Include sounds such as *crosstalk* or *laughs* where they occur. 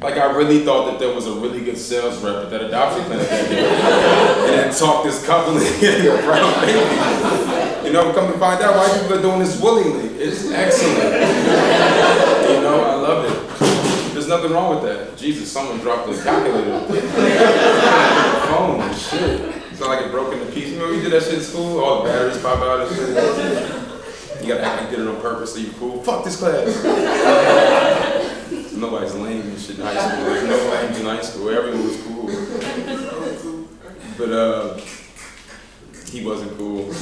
Like I really thought that there was a really good sales rep at that adoption clinic, and then talk this couple into a brown baby. You know, come to find out why people are doing this willingly. It's excellent. You know, I love it. There's nothing wrong with that. Jesus, someone dropped the calculator. phone, shit. It's not like it broke into pieces. Remember we did that shit in school? All the batteries pop out and shit. You gotta act like you did it on purpose so you cool. Fuck this class. And shit in high school. There's no lames in high school. Everyone was cool. *laughs* But uh, he wasn't cool.